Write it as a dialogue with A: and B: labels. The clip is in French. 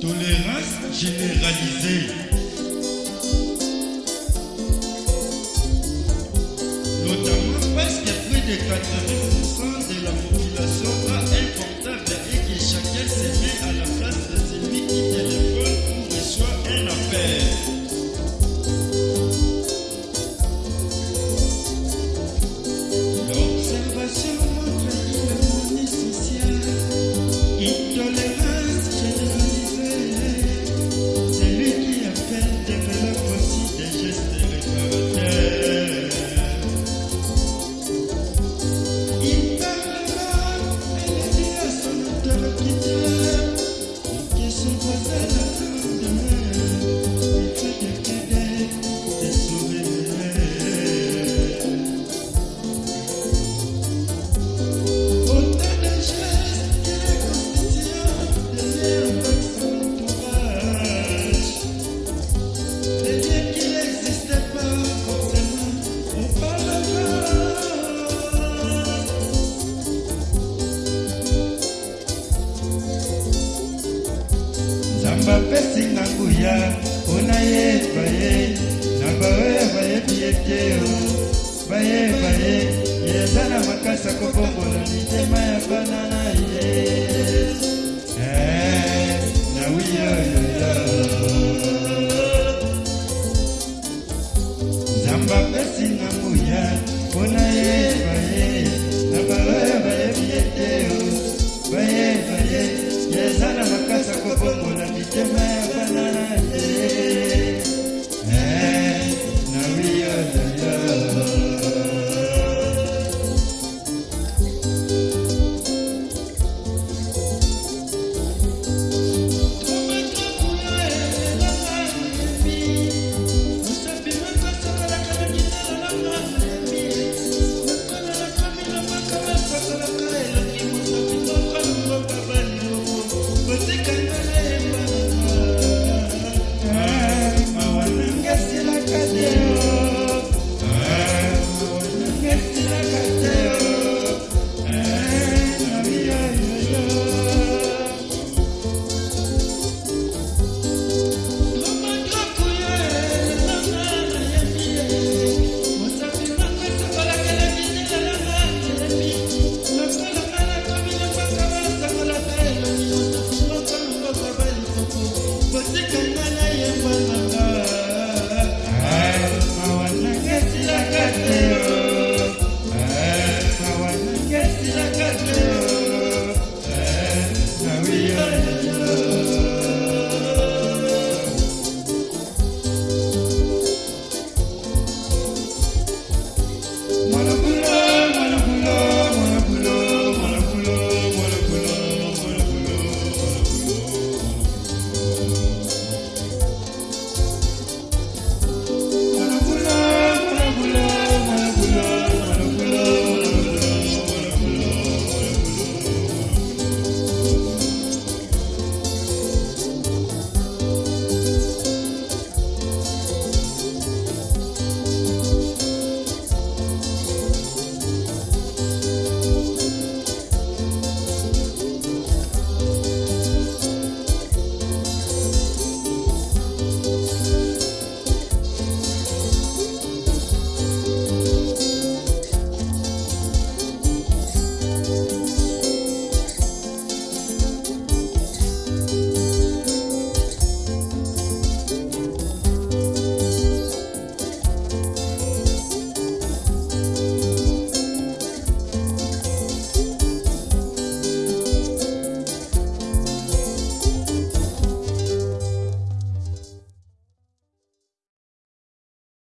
A: Tolérance généralisée. Notamment parce que plus de 80% de la population a un portable et que chacun se met à bapesi na nguya mpona yeba ye na baoyo bayebi ye te o. Bayeba ye eza na makasa kobongola mitema ya bana na ye.